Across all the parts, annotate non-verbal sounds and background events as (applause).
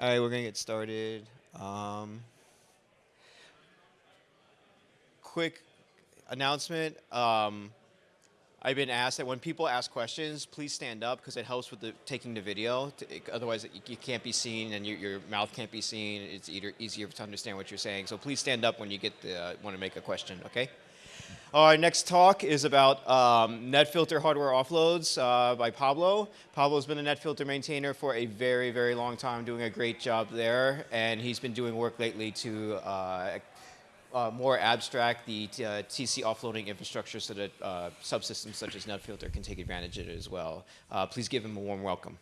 All right, we're gonna get started. Um, quick announcement. Um, I've been asked that when people ask questions, please stand up because it helps with the, taking the video. To, otherwise, you, you, can't be seen and your, your mouth can't be seen. It's either easier to understand what you're saying. So please stand up when you get the, uh, want to make a question. Okay. Our next talk is about um, NetFilter hardware offloads uh, by Pablo. Pablo's been a NetFilter maintainer for a very, very long time, doing a great job there, and he's been doing work lately to uh, uh, more abstract the uh, TC offloading infrastructure so that uh, subsystems such as NetFilter can take advantage of it as well. Uh, please give him a warm welcome.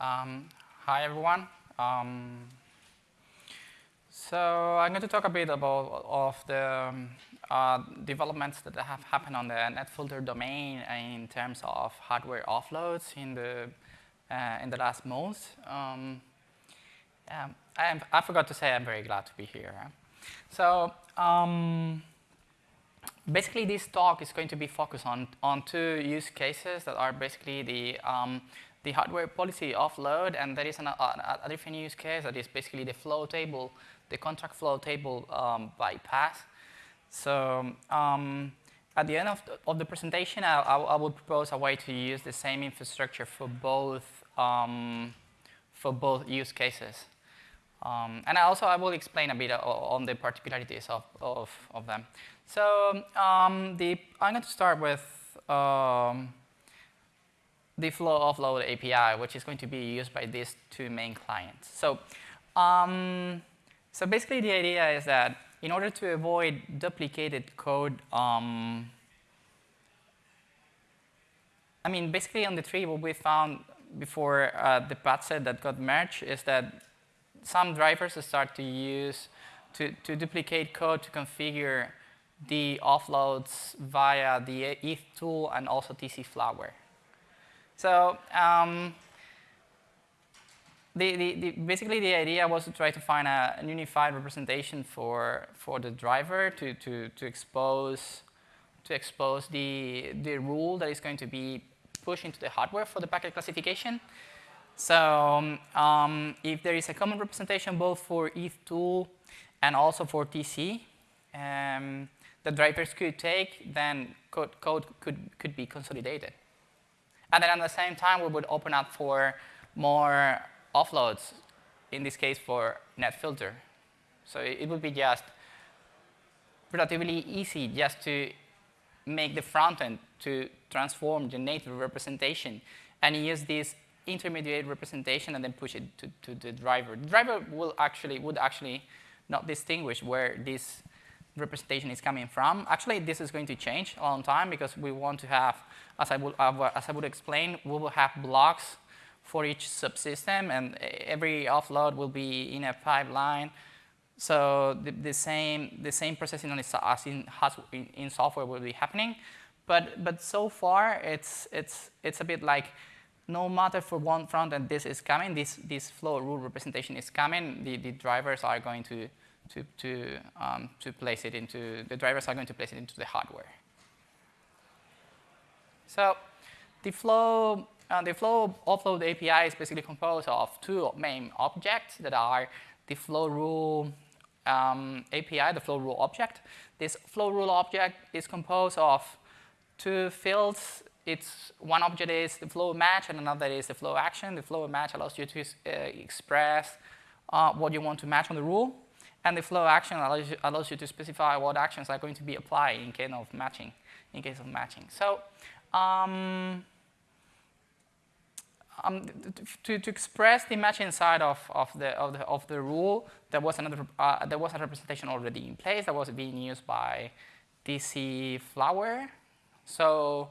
Um, hi, everyone. Um, so I'm going to talk a bit about of the um, uh, developments that have happened on the NetFilter domain in terms of hardware offloads in the uh, in the last months. Um, I, I, forgot to say I'm very glad to be here. So um, basically, this talk is going to be focused on on two use cases that are basically the um, the hardware policy offload, and there is an, a, a, different use case that is basically the flow table the conntrack flow table um, bypass. So um, at the end of the, of the presentation, I, I, I, would propose a way to use the same infrastructure for both um, for both use cases. Um, and also I will explain a bit on the particularities of, of, of them. So um, the, I'm going to start with um, the flow offload API, which is going to be used by these two main clients. So um, so basically the idea is that in order to avoid duplicated code, um, I mean, basically on the tree, what we found before uh, the patch set that got merged is that some drivers start to use, to, to duplicate code to configure the offloads via the ETH tool and also TC Flower. So um, the, the, the, basically the idea was to try to find a, an unified representation for, for the driver to, to, to expose, to expose the, the rule that is going to be pushed into the hardware for the packet classification. So um, if there is a common representation both for ethtool and also for TC, um, the drivers could take, then code, code could, could be consolidated. And then at the same time, we would open up for more offloads, in this case for NetFilter. So it would be just relatively easy just to make the front end to transform the native representation and use this intermediate representation and then push it to, to the driver. The driver will actually would actually not distinguish where this representation is coming from. Actually, this is going to change a long time because we want to have, as I would, as I would explain, we will have blocks for each subsystem, and every offload will be in a pipeline. So the, the same the same processing in, in, software will be happening, but but so far it's it's it's a bit like no matter for one front end this is coming, this this flow rule representation is coming. The the drivers are going to to to um, to place it into the drivers are going to place it into the hardware. So the flow uh, the flow offload API is basically composed of two main objects that are the flow rule um, API, the flow rule object. This flow rule object is composed of two fields. It's one object is the flow match and another is the flow action. The flow match allows you to uh, express uh, what you want to match on the rule. And the flow action allows you, allows you to specify what actions are going to be applied in case of matching. In case of matching. So um, um, to, to express the match inside of, of, the, of, the, of the rule, there was, another, uh, there was a representation already in place that was being used by TC Flower. So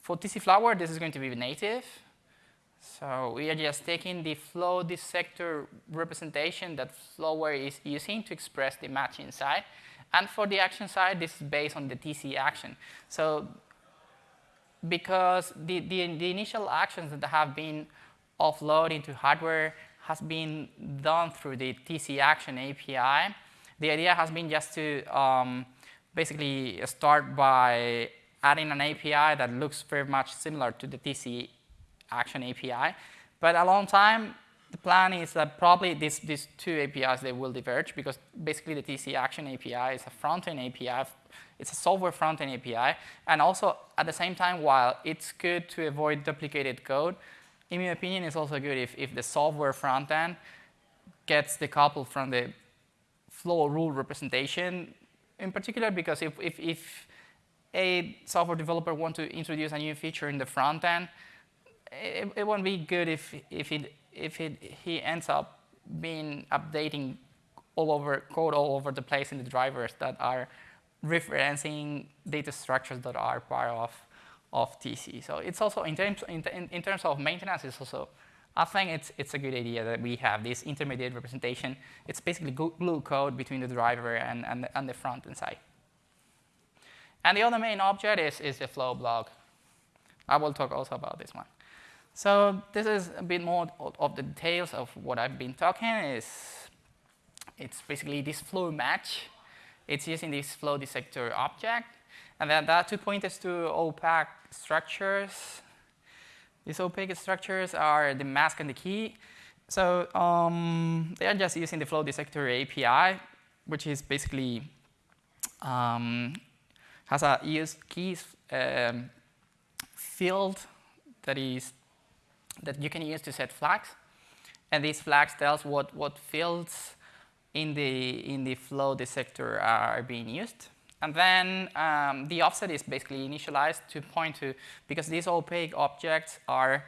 for TC Flower, this is going to be native. So we are just taking the flow dissector representation that Flower is using to express the match inside. And for the action side, this is based on the TC action. So because the, the, the, initial actions that have been offloaded into hardware has been done through the TC Action API. The idea has been just to um, basically start by adding an API that looks very much similar to the TC action API. But a long time, the plan is that probably these, these two APIs, they will diverge because basically the TC Action API is a front-end API. It's a software front-end API. And also, at the same time, while it's good to avoid duplicated code, in my opinion, it's also good if, if the software front-end gets decoupled from the flow rule representation, in particular because if, if, if a software developer wants to introduce a new feature in the front end, it, it won't be good if, if it if it, he ends up being updating all over code all over the place in the drivers that are referencing data structures that are part of, of TC. So it's also in terms in, in terms of maintenance, it's also I think it's it's a good idea that we have this intermediate representation. It's basically glue code between the driver and, and, and the front end side. And the other main object is, is the flow block. I will talk also about this one. So this is a bit more of the details of what I've been talking. Is it's basically this flow match. It's using this flow dissector object, and then are two pointers to opaque structures. These opaque structures are the mask and the key. So um, they are just using the flow dissector API, which is basically um, has a use keys um, field that is that you can use to set flags. And these flags tells what, what fields in the, in the flow dissector are being used. And then um, the offset is basically initialized to point to, because these opaque objects are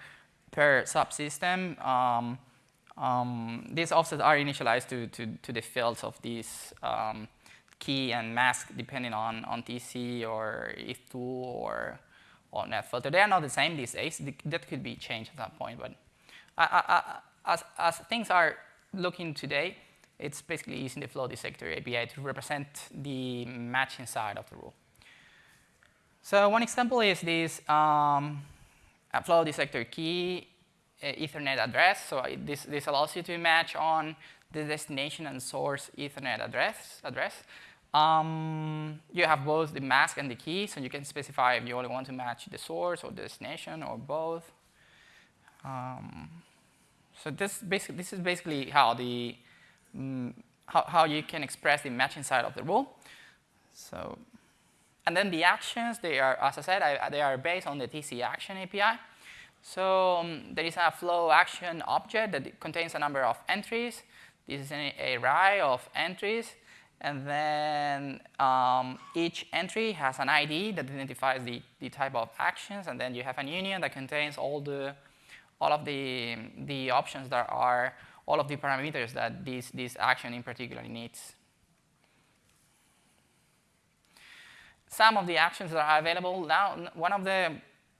per subsystem, um, um, these offsets are initialized to, to, to the fields of these um, key and mask depending on, on TC or ethtool or or net. They are not the same these days. That could be changed at that point. But I, I, as, as things are looking today, it's basically using the flow dissector API to represent the matching side of the rule. So one example is this um, flow dissector key uh, Ethernet address. So this, this allows you to match on the destination and source Ethernet address. address. Um, you have both the mask and the key, so you can specify if you only want to match the source or the destination or both. Um, so this, basic, this is basically how, the, um, how, how you can express the matching side of the rule. So, and then the actions, they are, as I said, I, they are based on the TC action API. So um, there is a flow action object that contains a number of entries. This is an array of entries. And then um, each entry has an ID that identifies the, the type of actions, and then you have an union that contains all the all of the the options that are all of the parameters that this this action in particular needs. Some of the actions that are available now. One of the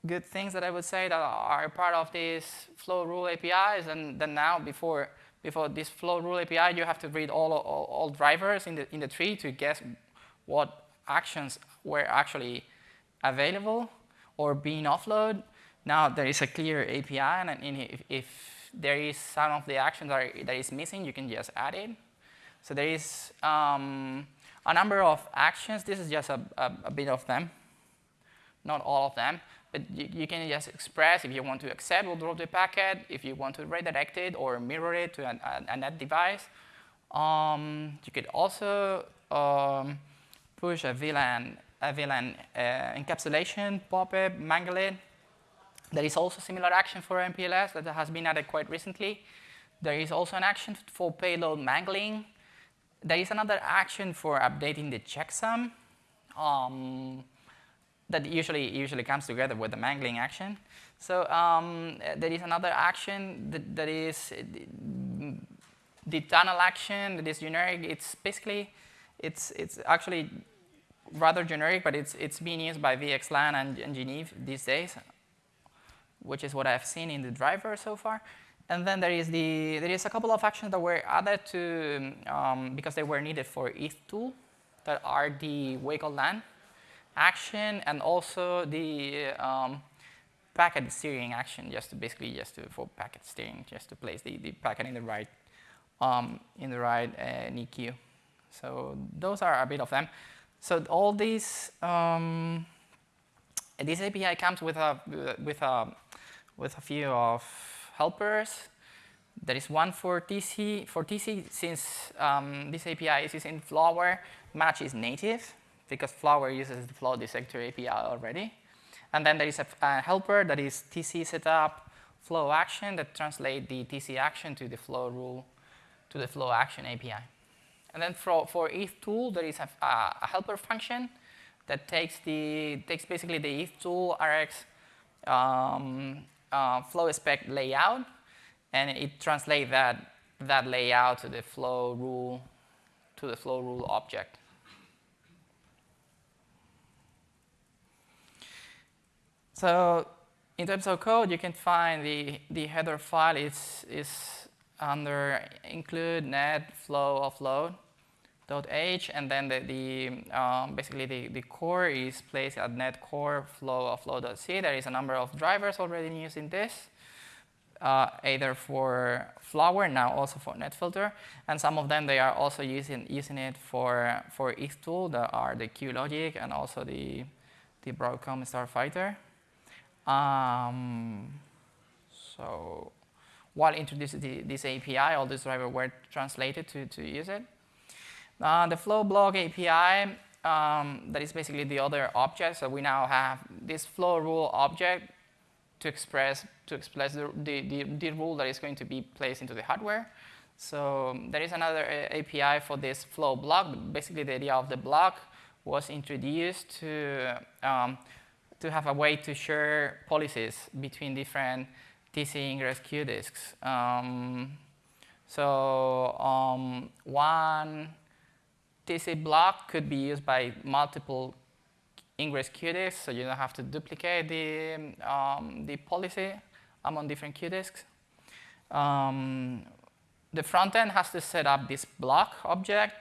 good things that I would say that are part of this flow rule APIs, and then now before before this flow rule API, you have to read all, all, all, drivers in the, in the tree to guess what actions were actually available or being offloaded. Now there is a clear API, and if, if there is some of the actions that, are, that is missing, you can just add it. So there is um, a number of actions. This is just a, a, a bit of them, not all of them. But you, you, can just express if you want to accept or drop the packet, if you want to redirect it or mirror it to an, a, net device. Um, you could also um, push a VLAN, a VLAN uh, encapsulation, pop-up, mangle it. There is also similar action for MPLS that has been added quite recently. There is also an action for payload mangling. There is another action for updating the checksum. Um, that usually usually comes together with the mangling action. So um, there is another action that, that is the tunnel action that is generic. It's basically it's it's actually rather generic, but it's it's being used by VXLAN and, and Geneve these days, which is what I've seen in the driver so far. And then there is the there is a couple of actions that were added to um, because they were needed for ethtool that are the Wake-on-LAN action and also the um, packet steering action just to basically just to, for packet steering, just to place the, the packet in the right um, in the right uh, NIQ. So those are a bit of them. So all these um, this API comes with a with a with a few of helpers. There is one for TC. For TC, since um, this API is in Flower, match is native because Flower uses the flow dissector API already. And then there is a, a helper that is TC setup flow action that translate the TC action to the flow rule, to the flow action API. And then for, for ethtool, there is a, a helper function that takes the takes basically the ethtool RX um, uh, flow spec layout, and it translates that that layout to the flow rule to the flow rule object. So in terms of code, you can find the, the header file is, is under include net flow offload .h, and then the, the um, basically the, the core is placed at net core flow offload.c. There is a number of drivers already using this, uh, either for Flower, now also for NetFilter, and some of them they are also using using it for for ethtool that are the QLogic and also the the Broadcom Starfighter. Um, so while introducing the, this API, all these drivers were translated to, to use it. Uh, the flow block API, um, that is basically the other object. So we now have this flow rule object to express to express the, the, the, the rule that is going to be placed into the hardware. So um, there is another API for this flow block. Basically, the idea of the block was introduced to um, to have a way to share policies between different TC ingress qdiscs. Um, so um, one TC block could be used by multiple ingress qdiscs, so you don't have to duplicate the, um, the policy among different qdiscs. Um, the front end has to set up this block object.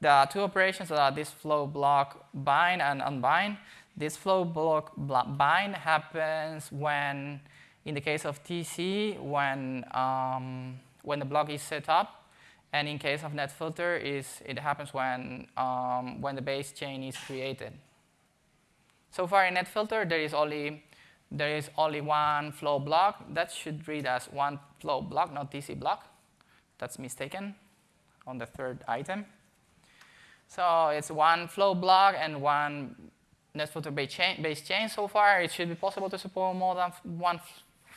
There are two operations that are this flow block bind and unbind. This flow block bind happens when, in the case of TC, when, um, when the block is set up and in case of NetFilter, is it happens when, um, when the base chain is created. So far in NetFilter, there is only there is only one flow block. That should read as one flow block, not TC block. That's mistaken on the third item. So it's one flow block and one NetFilter base chain, base chain. So far, it should be possible to support more than one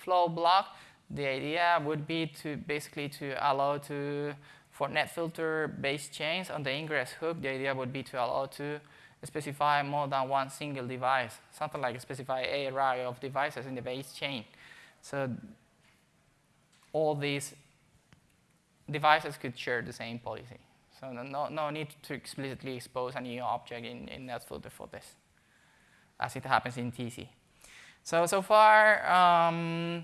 flow block. The idea would be to basically to allow to for NetFilter based chains on the ingress hook, the idea would be to allow to specify more than one single device, something like specify a array of devices in the base chain. So all these devices could share the same policy. So no, no need to explicitly expose a new object in, in NetFilter for this, as it happens in TC. So, so far, um,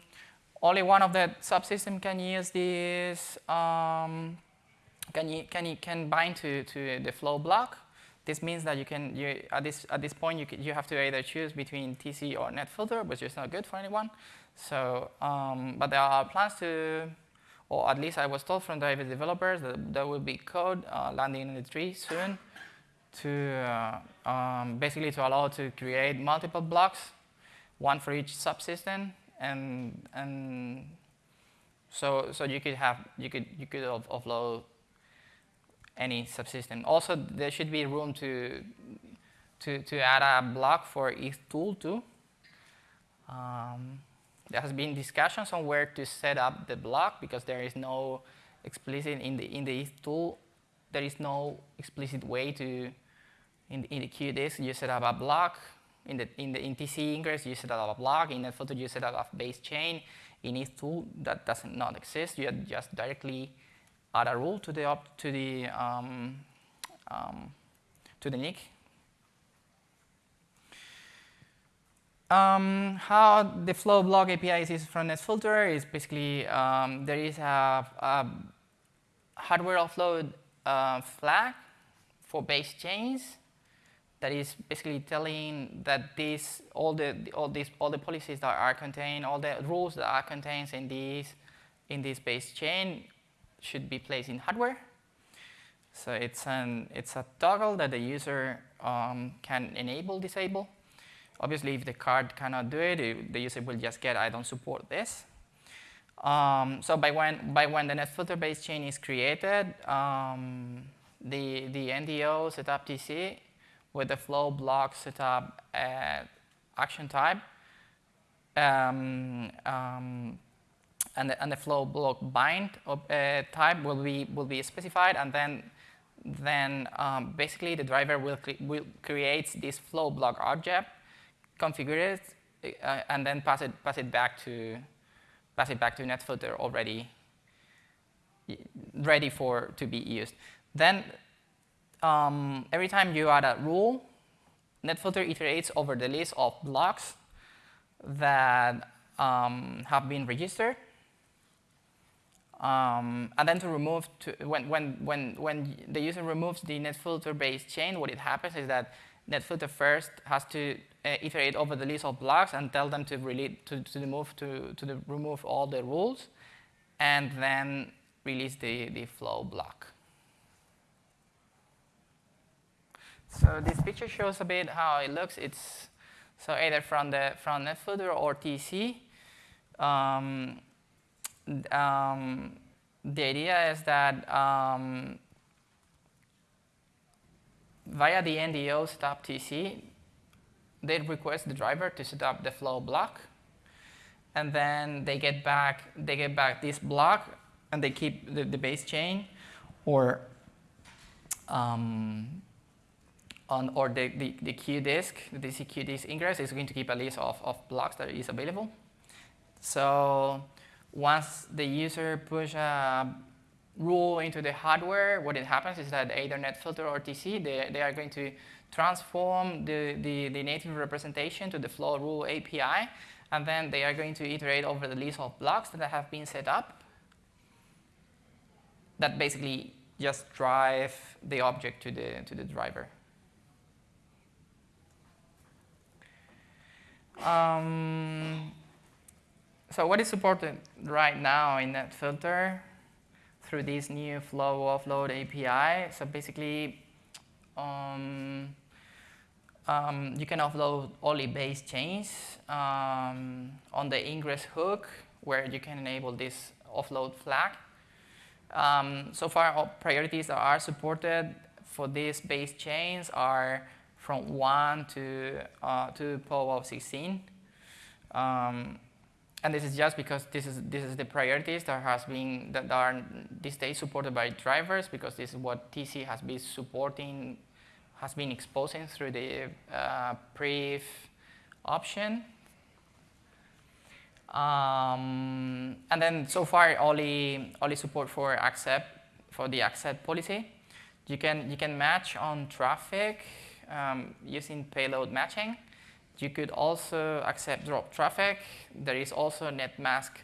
only one of the subsystems can use this um, can, you, can, you, can bind to, to the flow block. This means that you can, you, at, this, at this point, you, can, you have to either choose between TC or NetFilter, which is not good for anyone. So, um, but there are plans to, or at least I was told from the developers that there will be code uh, landing in the tree soon to uh, um, basically to allow to create multiple blocks, one for each subsystem, and and so so you could have you could you could offload any subsystem. Also, there should be room to, to, to add a block for each tool too. Um, there has been discussions on where to set up the block because there is no explicit in the in the ethtool. There is no explicit way to in the, in the you set up a block. In the in the in TC ingress you set up a block. In the photo you set up a base chain. In ethtool that does not exist. You just directly add a rule to the op to the um, um, to the NIC. Um, how the flow block API is from NetFilter is basically um, there is a, a hardware offload uh, flag for base chains that is basically telling that this all the all these all the policies that are contained, all the rules that are contained in these in this base chain should be placed in hardware. So it's, an, it's a toggle that the user um, can enable, disable. Obviously, if the card cannot do it, it the user will just get, I don't support this. Um, so by when, by when the NetFilter base chain is created, um, the, the NDO setup TC with the flow block setup uh, action type um, um, and, the, and the flow block bind uh, type will be, will be specified and then then um, basically the driver will, cre will create this flow block object, configure it, uh, and then pass it, pass it back to pass it back to NetFilter already ready for to be used. Then um, every time you add a rule, NetFilter iterates over the list of blocks that um, have been registered. Um, and then to remove, to, when, when, when, when the user removes the NetFilter based chain, what it happens is that NetFilter first has to uh, iterate over the list of blocks and tell them to, really, to, to, move to, to the, remove all the rules, and then release the, the flow block. So this picture shows a bit how it looks. It's so either from the from NetFilter or TC. Um, um, the idea is that um, via the NDO setup TC, they request the driver to set up the flow block, and then they get back they get back this block, and they keep the, the base chain, or um, on or the, the, the qdisc, the TC queue disk ingress is going to keep a list of, of blocks that is available. So once the user push a rule into the hardware, what it happens is that either NetFilter or TC, they, they are going to transform the, the, the native representation to the flow rule API, and then they are going to iterate over the list of blocks that have been set up that basically just drive the object to the, to the driver. Um, so what is supported right now in NetFilter through this new flow offload API? So basically, um, um, you can offload only base chains um, on the ingress hook where you can enable this offload flag. Um, so far, all priorities that are supported for these base chains are from 1 to, uh, to power of 16. Um, and this is just because this is, this is the priorities that has been, that are these days supported by drivers because this is what TC has been supporting, has been exposing through the uh, pref option. Um, and then so far only, only support for accept, for the accept policy. You can, you can match on traffic um, using payload matching. You could also accept drop traffic. There is also net mask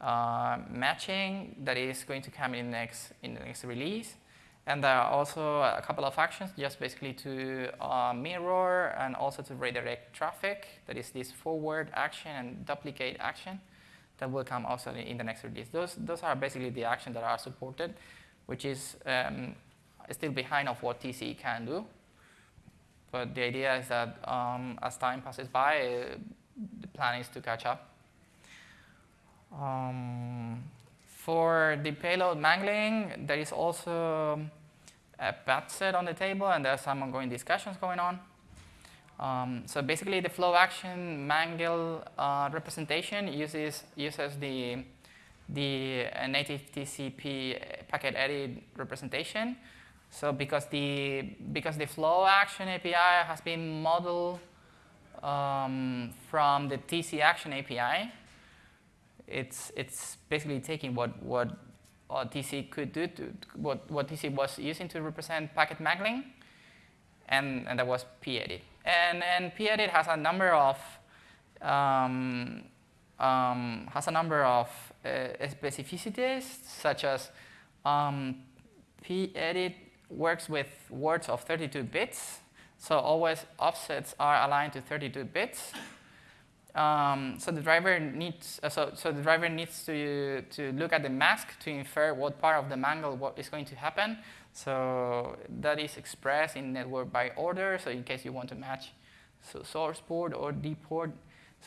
uh, matching that is going to come in next in the next release. And there are also a couple of actions just basically to uh, mirror and also to redirect traffic. That is this forward action and duplicate action that will come also in the next release. Those, those are basically the actions that are supported, which is um, still behind of what TC can do. But the idea is that um, as time passes by, the plan is to catch up. Um, for the payload mangling, there is also a patch set on the table, and there are some ongoing discussions going on. Um, so basically, the flow action mangle uh, representation uses uses the the uh, native TC packet edit representation, so because the, because the flow action API has been modeled um, from the TC action API, it's, it's basically taking what, what uh, TC could do, to, what, what TC was using to represent packet mangling, and, and that was pedit. And, and pedit has a number of um, um, has a number of uh, specificities, such as um, pedit works with words of 32 bits. So always offsets are aligned to 32 bits. Um, so the driver needs uh, so, so the driver needs to to look at the mask to infer what part of the mangle what is going to happen. So that is expressed in network byte order. So in case you want to match so source port or D port.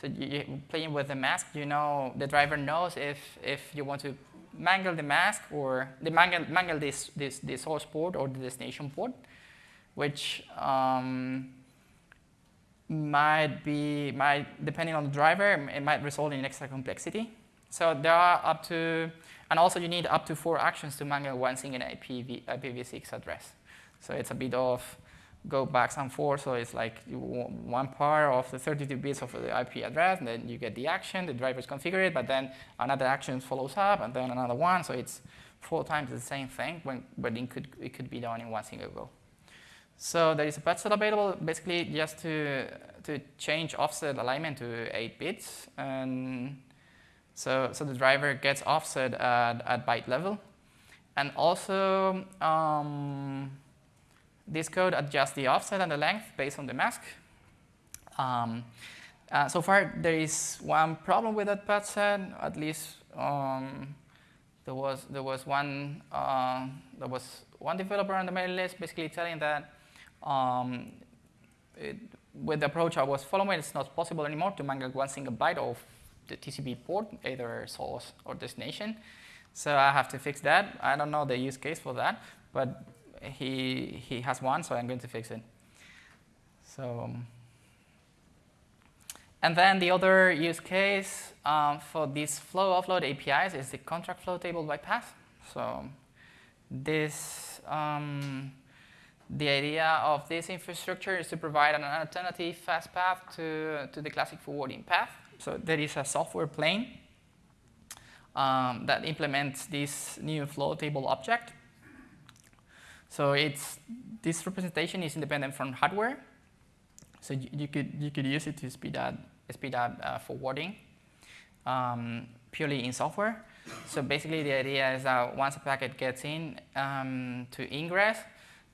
So you, you playing with the mask, you know the driver knows if if you want to mangle the mask or the mangle mangle this this the source port or the destination port, which um, might be might depending on the driver it might result in extra complexity. So there are up to and also you need up to four actions to mangle one single IPv, IPv6 address. So it's a bit of go back and forth. So it's like one part of the 32 bits of the IP address, and then you get the action, the drivers configure it, but then another action follows up, and then another one. So it's four times the same thing, when, but it could, it could be done in one single go. So there is a patch set available basically just to, to change offset alignment to 8 bits. And so, so the driver gets offset at, at byte level. And also, um, this code adjusts the offset and the length based on the mask. Um, uh, so far, there is one problem with that patch set. At least um, there was there was one uh, there was one developer on the mailing list basically telling that um, it, with the approach I was following, it's not possible anymore to mangle one single byte of the TCP port, either source or destination. So I have to fix that. I don't know the use case for that, but he, he has one, so I'm going to fix it. So, um, and then the other use case um, for these flow offload APIs is the conntrack flow table bypass. So this, um, the idea of this infrastructure is to provide an alternative fast path to, to the classic forwarding path. So there is a software plane um, that implements this new flow table object. So it's, this representation is independent from hardware. So you, you could, you could use it to speed up, speed up uh, forwarding um, purely in software. So basically the idea is that once a packet gets in um, to ingress,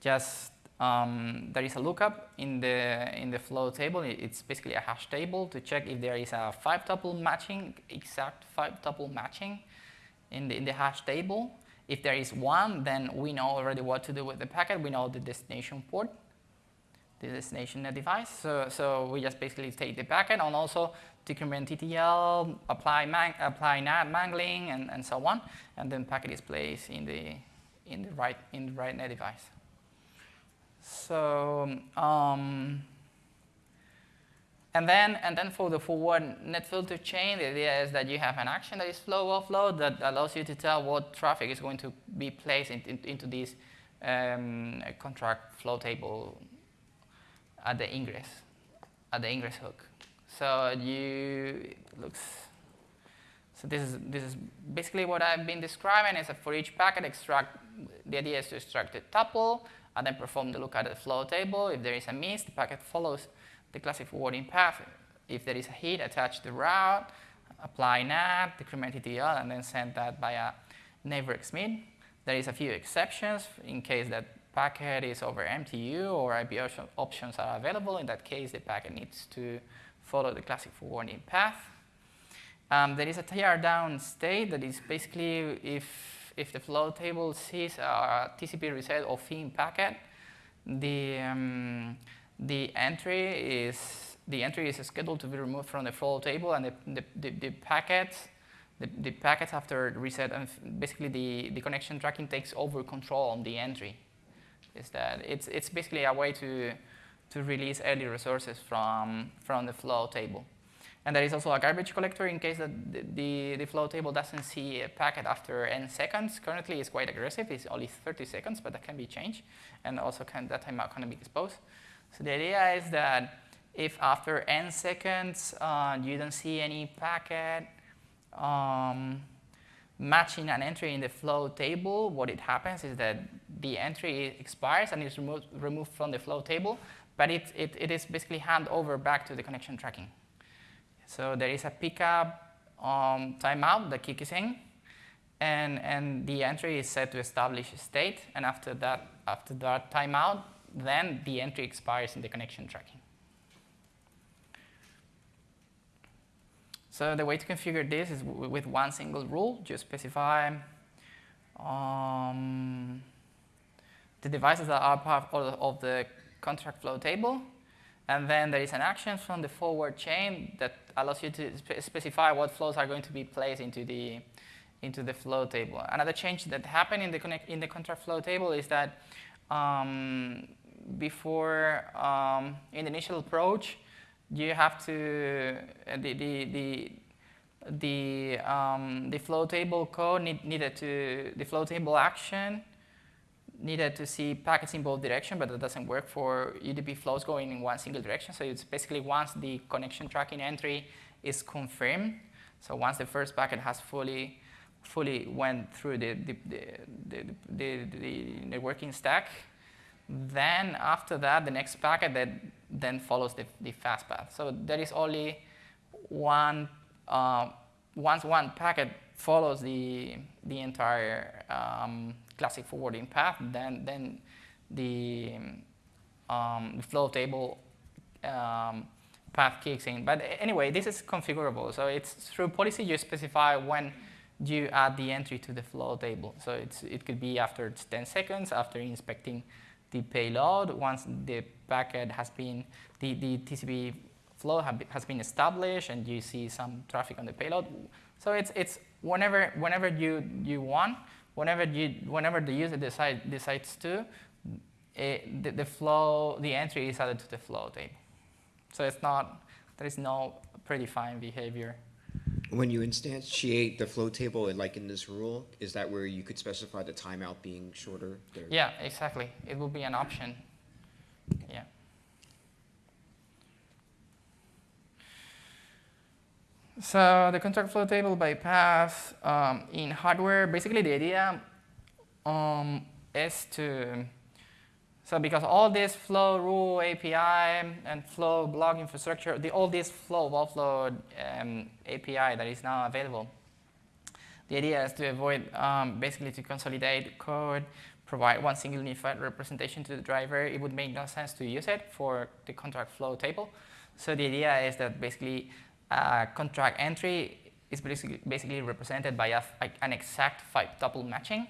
just um, there is a lookup in the in the flow table. It's basically a hash table to check if there is a five tuple matching, exact five tuple matching in the in the hash table. If there is one, then we know already what to do with the packet. We know the destination port, the destination device. So, so we just basically take the packet and also decrement TTL, apply, apply NAT mangling, and, and so on. And then packet is placed in the, in the right, in the right net device. So, um, and then, and then for the forward net filter chain, the idea is that you have an action that is flow offload that allows you to tell what traffic is going to be placed in, in, into this um, conntrack flow table at the ingress, at the ingress hook. So you looks. So this is this is basically what I've been describing. Is that for each packet, extract. The idea is to extract the tuple and then perform the look at the flow table. If there is a miss, the packet follows the classic forwarding path. If there is a hit, attach the route, apply NAT, decrement TTL, and then send that via neighbor xmit. There is a few exceptions in case that packet is over MTU or IP options are available. In that case, the packet needs to follow the classic forwarding path. Um, there is a tear down state that is basically if, if the flow table sees a TCP reset or FIN packet, the, um, the entry is the entry is scheduled to be removed from the flow table, and the, the, the, the packets the, the packets after reset and basically the, the connection tracking takes over control on the entry. Is that it's it's basically a way to to release early resources from from the flow table. And there is also a garbage collector in case that the, the, the, flow table doesn't see a packet after n seconds. Currently, it's quite aggressive. It's only 30 seconds, but that can be changed. And also, can, that timeout can be exposed. So the idea is that if after n seconds uh, you don't see any packet um, matching an entry in the flow table, what it happens is that the entry expires and is removed, removed from the flow table, but it, it, it is basically hand over back to the connection tracking. So there is a pickup um, timeout that kicks in, and, and the entry is set to establish a state, and after that, after that timeout, then the entry expires in the connection tracking. So the way to configure this is with one single rule. Just specify um, the devices that are part of the conntrack flow table, And then there is an action from the forward chain that allows you to spe specify what flows are going to be placed into the, into the flow table. Another change that happened in the, connect, in the conntrack flow table is that um, before, um, in the initial approach, you have to, uh, the, the, the, the, um, the flow table code need, needed to, the flow table action needed to see packets in both directions, but that doesn't work for UDP flows going in one single direction. So it's basically once the connection tracking entry is confirmed, so once the first packet has fully fully went through the, the, the, the, the networking stack, then after that, the next packet that then follows the, the fast path. So there is only one, uh, once one packet follows the, the entire um, classic forwarding path, then, then the, um, the flow table um, path kicks in. But anyway, this is configurable. So it's through policy you specify when you add the entry to the flow table. So it's, it could be after 10 seconds, after inspecting the payload, once the packet has been, the, the TCP flow has been established and you see some traffic on the payload. So it's, it's whenever, whenever you, you want, whenever, you, whenever the user decide, decides to, it, the, the flow, the entry is added to the flow table. So it's not, there is no predefined behavior. When you instantiate the flow table, like in this rule, is that where you could specify the timeout being shorter? There? Yeah, exactly. It will be an option. Yeah. So the conntrack flow table bypass um, in hardware, basically the idea um, is to, so because all this flow rule API and flow block infrastructure, the, all this flow offload um, API that is now available, the idea is to avoid um, basically to consolidate code, provide one single unified representation to the driver. It would make no sense to use it for the conntrack flow table. So the idea is that basically uh, conntrack entry is basically, basically represented by a, an exact five tuple matching.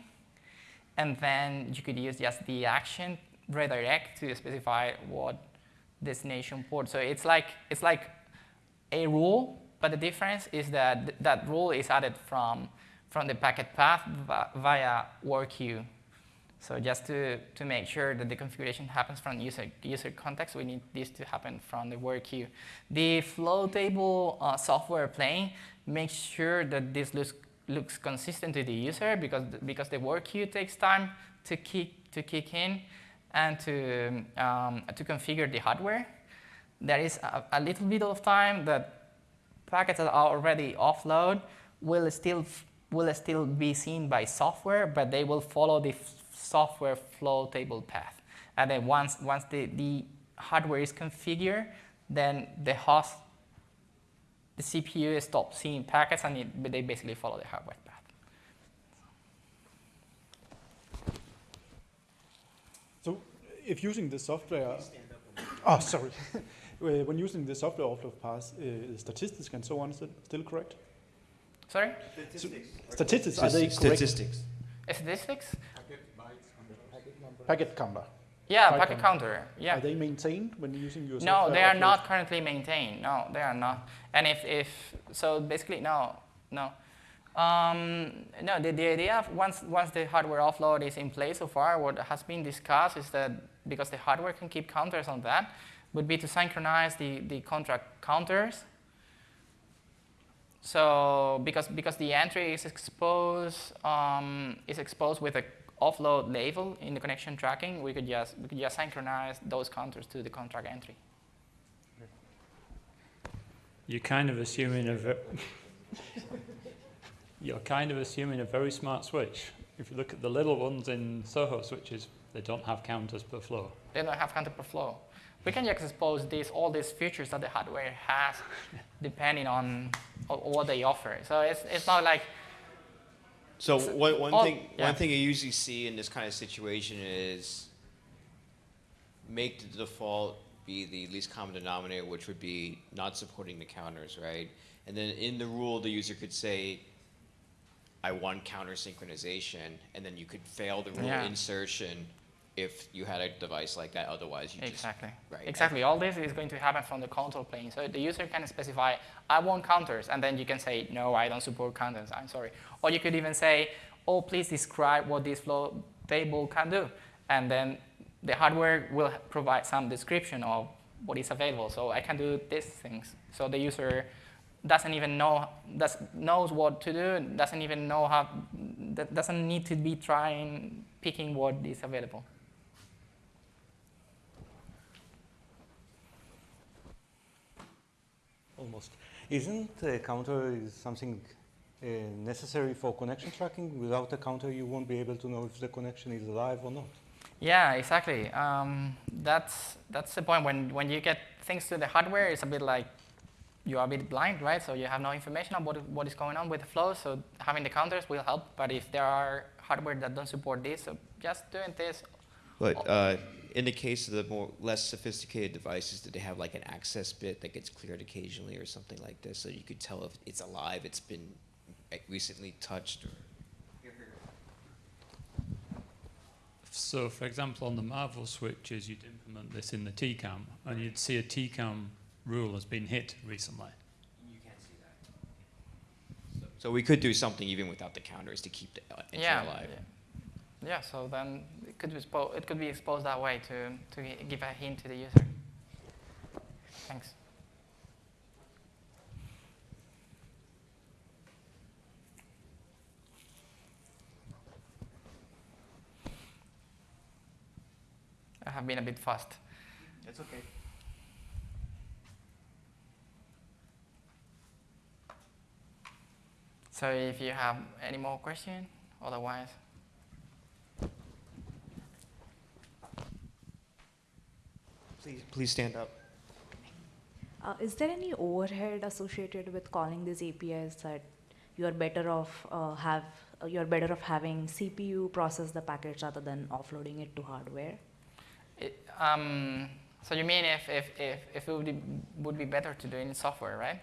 And then you could use just the action redirect to specify what destination port. So it's like, it's like a rule, but the difference is that th that rule is added from, from the packet path via work queue. So just to, to make sure that the configuration happens from user, user context, we need this to happen from the work queue. The flow table uh, software plane makes sure that this looks, looks consistent to the user because, because the work queue takes time to kick, to kick in and to, um, to configure the hardware. There is a, a little bit of time that packets that are already offload will still, will still be seen by software, but they will follow the software flow table path. And then once, once the, the hardware is configured, then the host, the CPU stops seeing packets and it, they basically follow the hardware path. So if using the software, oh sorry, (laughs) when using the software offload path, uh, statistics and so on, is it still correct? Sorry? Statistics. So statistics, are they correct? Statistics. Statistics? Packet counter. Yeah, Packet packet counter. Yeah. Are they maintained when using your No, they are not currently maintained. No, they are not. And if, if so basically, no, no. Um, no, the, the idea of once, once the hardware offload is in place so far, what has been discussed is that because the hardware can keep counters on that, would be to synchronize the, the conntrack counters. So because, because the entry is exposed, um, is exposed with a offload label in the connection tracking, we could just we could just synchronize those counters to the conntrack entry. You're kind of assuming a (laughs) you're kind of assuming a very smart switch. If you look at the little ones in Soho switches, they don't have counters per flow. They don't have counter per flow. We can just expose these all these features that the hardware has, (laughs) depending on, on what they offer. So it's it's not like so one, one all, thing yeah. one thing you usually see in this kind of situation is make the default be the least common denominator, which would be not supporting the counters, right? And then in the rule, the user could say, I want counter synchronization, and then you could fail the rule Yeah. insertion if you had a device like that. Otherwise, you just Exactly. right. Exactly. All this is going to happen from the control plane. So the user can specify, I want counters, and then you can say, no, I don't support counters. I'm sorry. Or you could even say, oh, please describe what this flow table can do, and then the hardware will provide some description of what is available. So I can do these things. So the user doesn't even know does, knows what to do, doesn't even know how, that doesn't need to be trying picking what is available. Almost. Isn't a counter is something uh, necessary for connection tracking? Without a counter, you won't be able to know if the connection is alive or not. Yeah, exactly. Um, that's that's the point. When when you get things to the hardware, it's a bit like you are a bit blind, right? So you have no information on what what is going on with the flow. So having the counters will help. But if there are hardware that don't support this, so just doing this. But uh, in the case of the more less sophisticated devices, did they have like an access bit that gets cleared occasionally or something like this, so you could tell if it's alive, it's been recently touched? Or So, for example, on the Marvell switches, you'd implement this in the TCAM, and you'd see a TCAM rule has been hit recently. you can't see that. So we could do something even without the counters to keep the uh, entry yeah. alive. Yeah. Yeah. So then it could be expo- it could be exposed that way to to give a hint to the user. Thanks. I have been a bit fast. That's okay. So if you have any more questions, otherwise. Please, please stand up. Uh, is there any overhead associated with calling these APIs that you are better off uh, have uh, you are better off having CPU process the package rather than offloading it to hardware? It, um, so you mean if, if, if, if it would be, would be better to do it in software, right?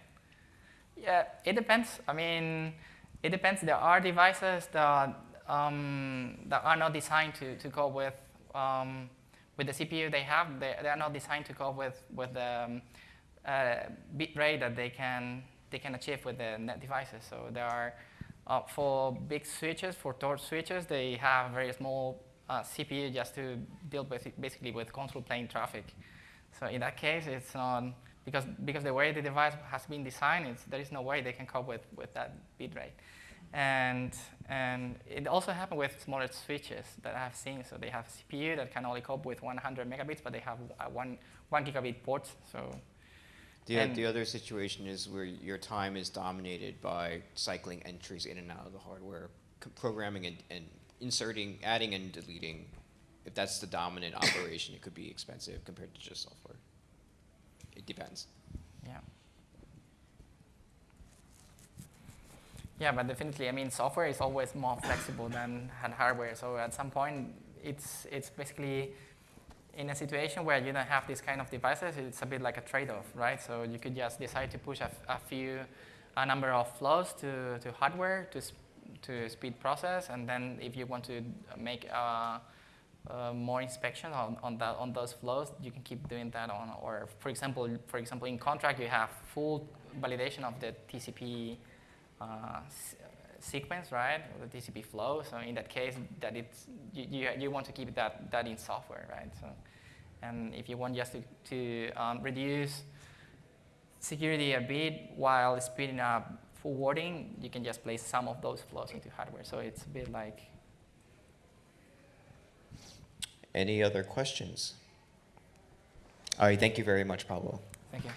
Yeah, it depends. I mean, it depends. There are devices that, um, that are not designed to, to cope with, um, with the CPU they have. They, they are not designed to cope with, with the um, uh, bit rate that they can, they can achieve with the net devices. So there are, uh, for big switches, for torch switches, they have very small uh, CPU just to deal with basically with control plane traffic. So in that case, it's not because because the way the device has been designed, it's, there is no way they can cope with, with that bit rate. And and it also happened with smaller switches that I've seen. So they have CPU that can only cope with 100 megabits, but they have one one gigabit ports. So The, the other situation is where your time is dominated by cycling entries in and out of the hardware, programming and, and inserting, adding and deleting. If that's the dominant operation, it could be expensive compared to just software. It depends. Yeah. Yeah, but definitely, I mean, software is always more flexible than hardware. So at some point, it's it's basically in a situation where you don't have these kind of devices. It's a bit like a trade-off, right? So you could just decide to push a few, a number of flows to, to hardware to sp- to speed process, and then if you want to make uh, uh, more inspection on, on, that, on those flows, you can keep doing that on, or for example, for example, in conntrack, you have full validation of the TCP uh, sequence, right, the TCP flow. So in that case, that it's, you, you, you want to keep that, that in software, right? So, and if you want just to, to um, reduce security a bit while speeding up forwarding, you can just place some of those flows into hardware. So it's a bit like Any other questions? All right, thank you very much, Pablo. Thank you.